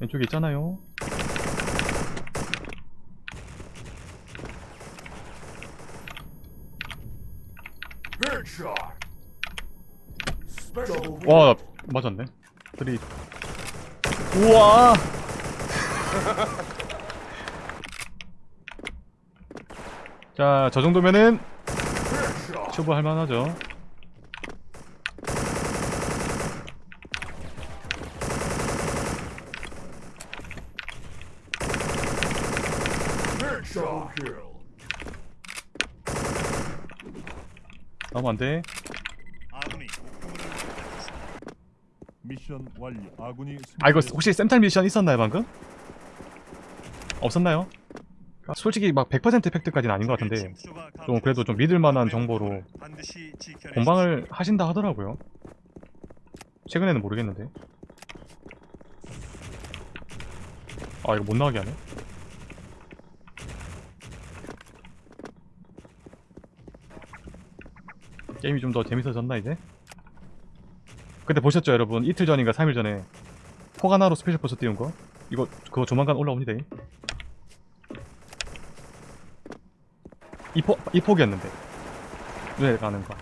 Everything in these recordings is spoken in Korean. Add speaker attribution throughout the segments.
Speaker 1: 왼쪽에 있잖아요. 와, 나 맞았네. 드리. 우와! 자, 저 정도면은. 초보할 만하죠. 나면 안 돼.
Speaker 2: 아군이 목표물을 획득했습니다.
Speaker 3: 미션 완료. 아군이
Speaker 1: 아, 이거. 혹시 샘탈 미션 있었나요, 방금? 없었나요? 솔직히 막 100% 팩트까지는 아닌 것 같은데 좀 그래도 좀 믿을 만한 정보로. 공방을 하신다 하더라고요. 최근에는 모르겠는데. 아 이거 못 나가게 하네. 게임이 좀 더 재밌어졌나 이제? 근데 보셨죠 여러분? 이틀 전인가 3일 전에 포가나로 스페셜 버스 띄운 거? 이거 그거 조만간 올라옵니다. 이 포, 이 폭이었는데 왜 가는 거?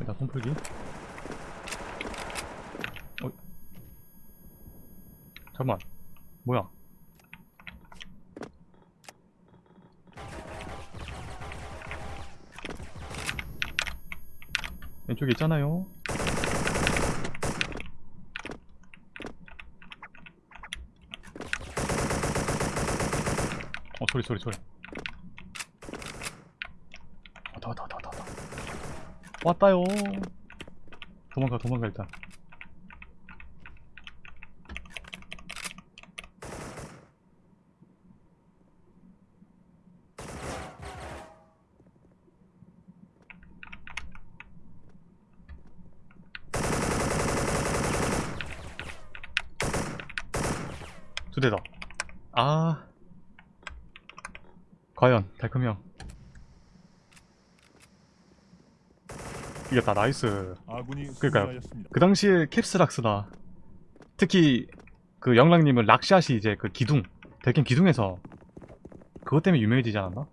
Speaker 1: 일단 손풀기. 어. 잠만. 뭐야? 왼쪽에 있잖아요. 어 소리 소리 소리. 왔다 왔다 왔다 왔다. 왔다요. 도망가 도망가 일단. 두 대다. 아. 과연 달콤이 형. 이겼다 나이스.
Speaker 3: 승리하였습니다.
Speaker 1: 그 당시에 캡스락스나 특히 그 영랑님은 락샷이 이제 그 기둥 대캠 기둥에서 그것 때문에 유명해지지 않았나?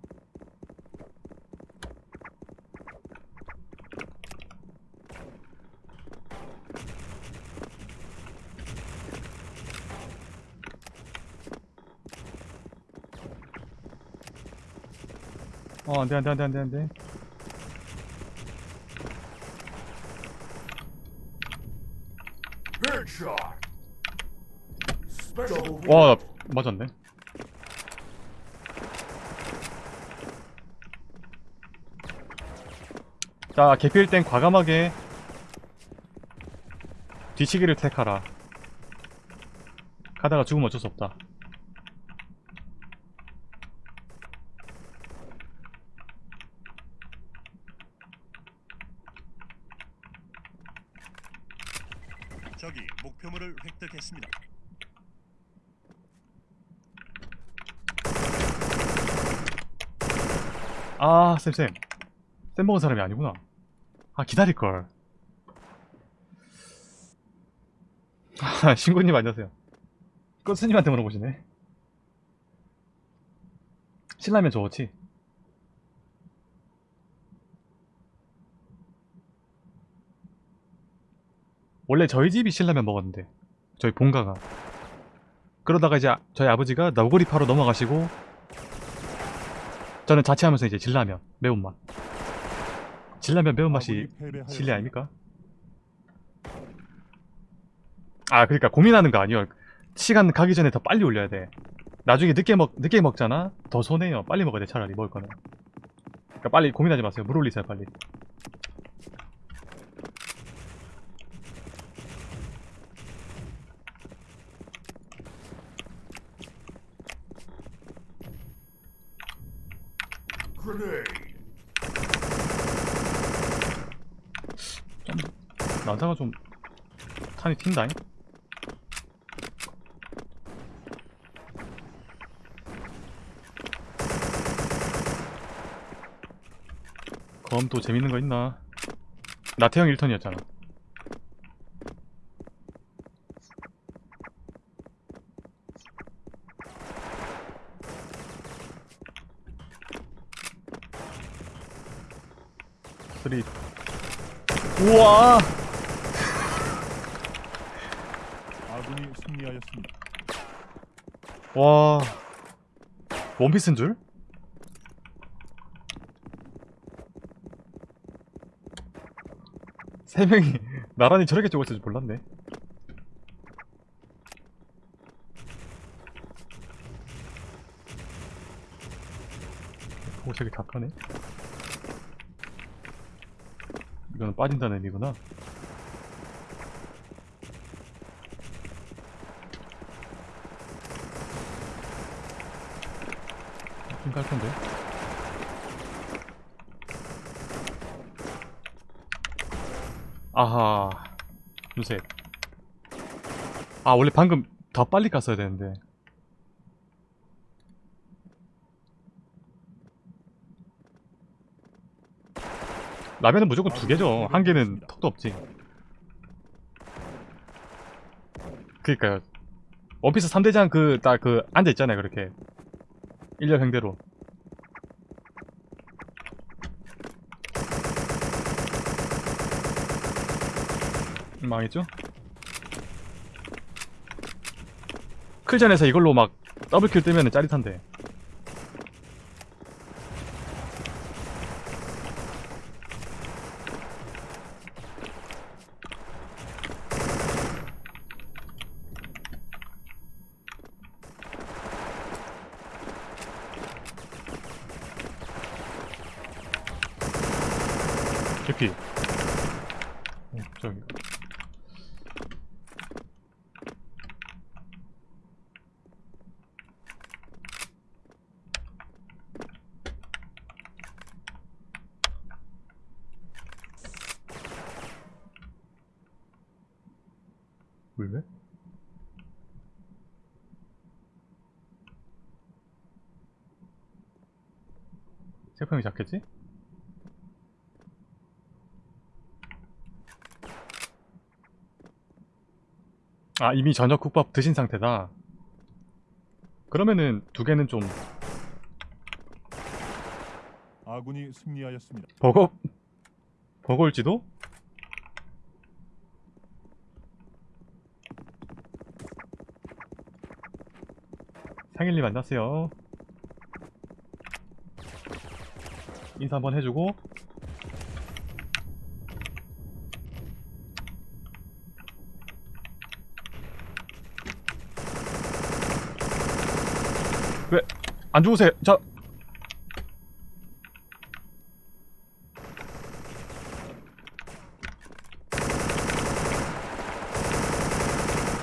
Speaker 1: 어 안 돼 안 돼 안 돼 안 돼 안돼.
Speaker 4: Headshot. Special
Speaker 1: 와 맞았네. 자 개필 땐 과감하게 뒤치기를 택하라. 가다가 죽으면 어쩔 수 없다
Speaker 2: 적이 목표물을 획득했습니다.
Speaker 1: 아 쌤쌤. 쌤 먹은 사람이 아니구나. 아 기다릴걸. 아 신구님 안녕하세요. 꽃스님한테 물어보시네. 신라면 좋지? 원래 저희 집이 신라면 먹었는데 저희 본가가. 그러다가 이제 저희 아버지가 너구리 파로 넘어가시고 저는 자취하면서 이제 진라면 매운맛. 진라면 매운맛이. 진리 아닙니까? 아 그러니까 고민하는 거 아니에요. 시간 가기 전에 더 빨리 올려야 돼. 나중에 늦게 먹 늦게 먹잖아? 더 손해요. 빨리 먹어야 돼 차라리 먹을 거는. 그러니까 빨리 고민하지 마세요. 물 올리세요 빨리
Speaker 4: grenade.
Speaker 1: 나사가 좀 탄이 튄다잉? 검 또 재밌는 거 있나? 나태형 1턴이었잖아 쓰리 우와
Speaker 3: 아군이 승리하였습니다.
Speaker 1: 와 원피스인 줄? 세 명이 나란히 저렇게 죽었을 줄 몰랐네. 포색이 다 까네. 이거는 빠진다는 의미구나. 힘갈 텐데. 아하. 두셋. 아, 원래 방금 더 빨리 갔어야 되는데. 라면은 무조건 두 개죠. 한 개는 턱도 없지. 그니까요. 원피스 3대장 그, 딱 그, 앉아있잖아요, 그렇게. 일렬형대로. 망했죠? 클전에서 이걸로 막 더블킬 뜨면 짜릿한데 개피 어, 저기 왜? 세평이 작겠지? 아 이미 저녁 국밥 드신 상태다 그러면은 두 개는 좀
Speaker 3: 아군이 승리하였습니다.
Speaker 1: 버거 버거일지도? 상일님 만났어요 인사 한번 해주고 왜 안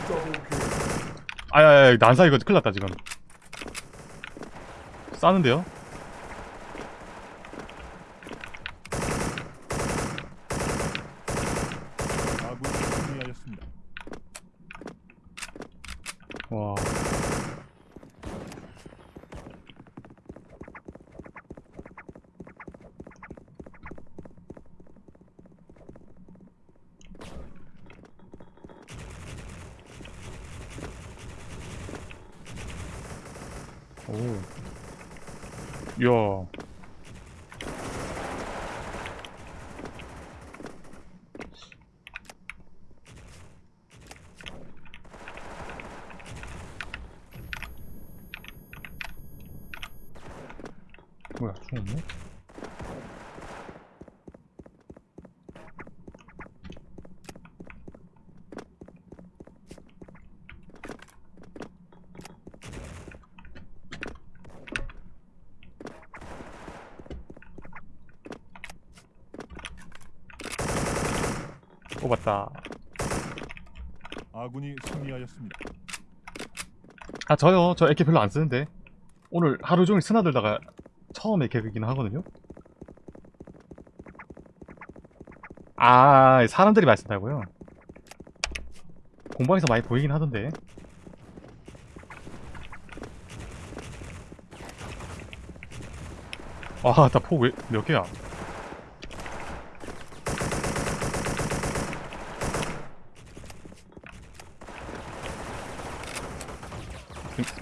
Speaker 4: Double kill.
Speaker 1: 아야야 난사 이거 큰일 났다 지금 싸는데요?
Speaker 3: 아군이 승리하였습니다.
Speaker 1: 와 오. 이야. 뭐야, 죽었네? 뽑았다.
Speaker 3: 아군이 승리하였습니다.
Speaker 1: 아, 저요. 저 에케 별로 안 쓰는데. 오늘 하루 종일 스나들다가 처음 에케이긴 하거든요. 아, 사람들이 많이 쓴다고요? 공방에서 많이 보이긴 하던데. 아, 나 포 왜, 몇 개야?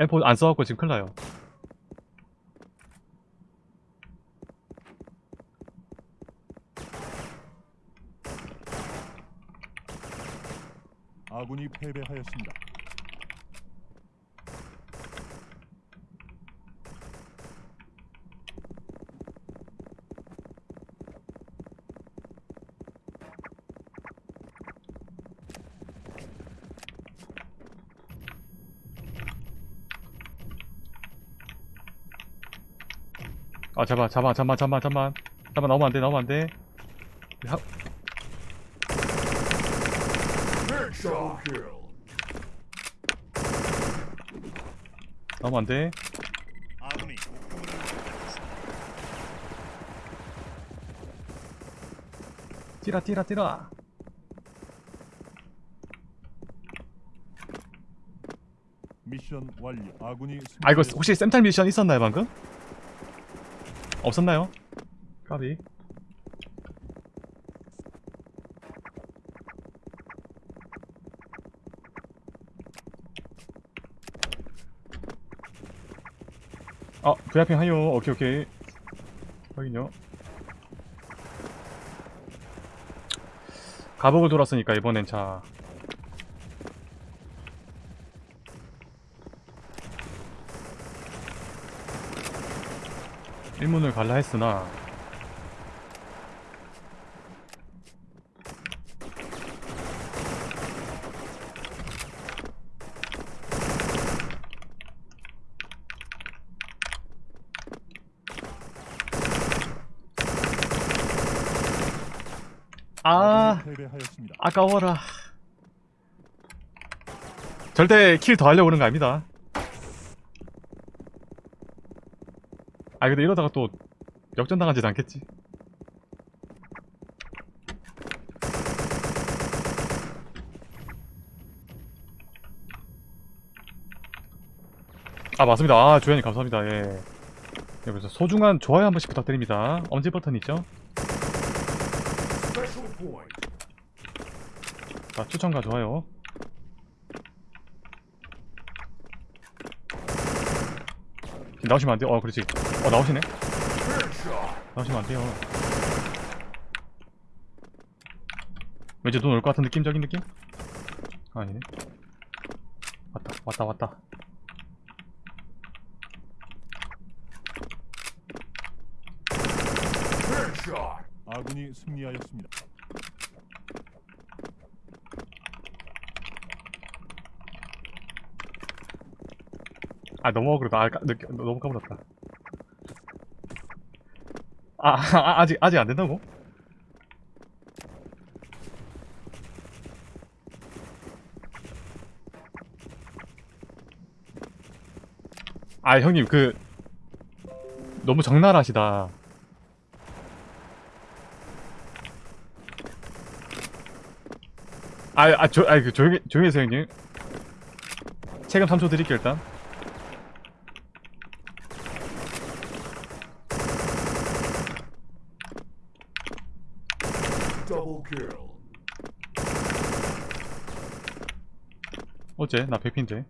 Speaker 1: 엠포 안 써갖고 지금 큰일 나요.
Speaker 3: 아군이 패배하였습니다.
Speaker 1: 아, 잡아, 잡아, 잠만, 잠만, 잠만. 잠만, 나오면 안 돼, 나오면 안 돼. 하. 나오면 안 돼.
Speaker 2: 아군이 목표물을 획득했습니다.
Speaker 1: 뛰라, 뛰라, 뛰라.
Speaker 3: 미션 완료. 아군이
Speaker 1: 아, 이거. 혹시 샘탈 미션 있었나요, 방금? 없었나요? 까비. 아, VIP 하요. 오케이, 오케이. 확인요. 가복을 돌았으니까 이번엔 자. 일문을 갈라 했으나 아. 아까워라 절대 킬 더 하려고 그런 거 아닙니다 아 근데 이러다가 또 역전당하지도 않겠지. 아 맞습니다. 아 조연님 감사합니다. 예. 여기서 소중한 좋아요 한 번씩 부탁드립니다. 엄지 버튼 있죠. 자 추천과 좋아요 지금 나오시면 안 돼요 어 그렇지 어 나오시네. 나오시면 안 돼요 왠지 눈올것 같은 느낌적인 느낌? 아니네 왔다 왔다 왔다.
Speaker 3: 아군이 승리하였습니다.
Speaker 1: 아 너무 어그러다 아, 까, 너무 까불었다 아, 아 아직 아직 안 된다고? 아 형님 그 너무 적나라하시다 아, 아, 조, 아, 그, 조용히, 조용히 해서 형님. 체감 3초 드릴게요, 일단. 어째? 나 100피인데.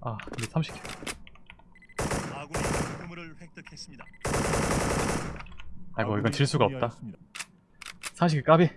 Speaker 1: 아, 근데 30개.
Speaker 2: 아군이 목표물을 획득했습니다.
Speaker 1: 아이고, 이건 질 수가 없다.
Speaker 3: 승리하였습니다.
Speaker 1: 30개 까비.